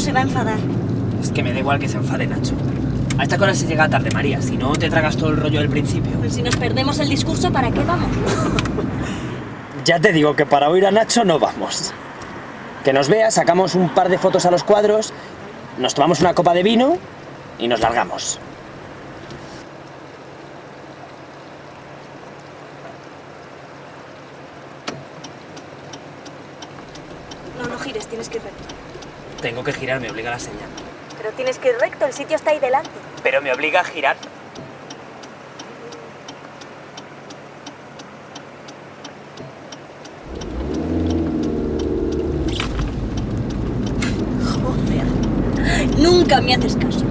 se va a enfadar. Es que me da igual que se enfade Nacho. A esta cosa se llega tarde, María. Si no, te tragas todo el rollo del principio. Pues si nos perdemos el discurso, ¿para qué vamos? Ya te digo que para oír a Nacho no vamos. Que nos vea, sacamos un par de fotos a los cuadros, nos tomamos una copa de vino y nos largamos. No, no gires, tienes que ir recto. Tengo que girar, me obliga la señal. Pero tienes que ir recto, el sitio está ahí delante. Pero me obliga a girar. Joder. Nunca me haces caso.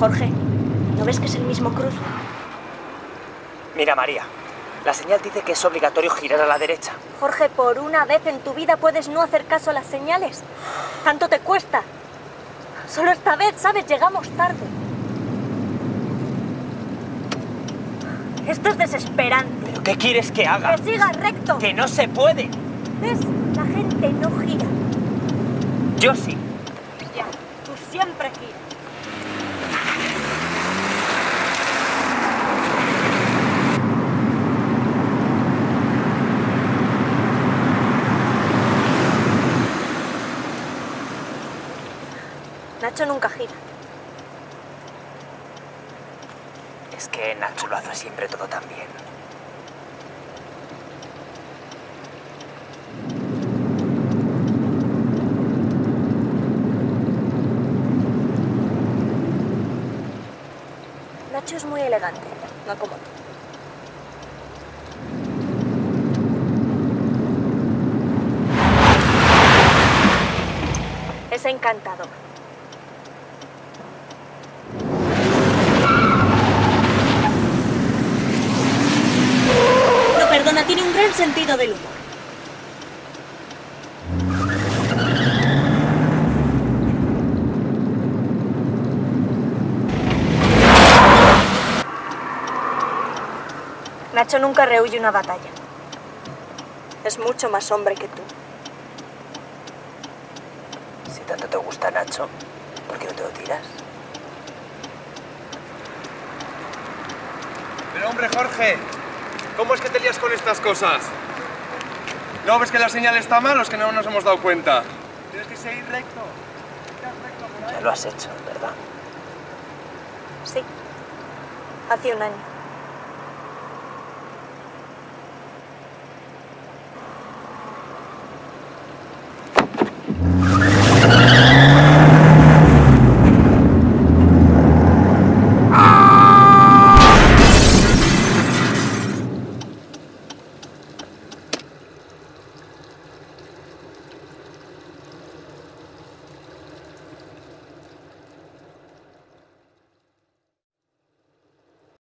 Jorge, ¿no ves que es el mismo cruz? Mira, María, la señal dice que es obligatorio girar a la derecha. Jorge, por una vez en tu vida puedes no hacer caso a las señales. Tanto te cuesta. Solo esta vez, ¿sabes? Llegamos tarde. Esto es desesperante. ¿Pero qué quieres que haga? Que sigas recto. ¡Que no se puede! ¿Ves? La gente no gira. Yo sí. Ya, tú siempre giras. Nacho nunca gira. Es que Nacho lo hace siempre todo tan bien. Nacho es muy elegante, no como tú. Es encantador. No, perdona, tiene un gran sentido del humor. Nacho nunca rehuye una batalla. Es mucho más hombre que tú. Si tanto te gusta Nacho, ¿por qué no te lo tiras? Pero hombre, Jorge, ¿cómo es que te lías con estas cosas? ¿No ves que la señal está mal o es que no nos hemos dado cuenta? Tienes que seguir recto. Ya lo has hecho, ¿verdad? Sí. Hace un año.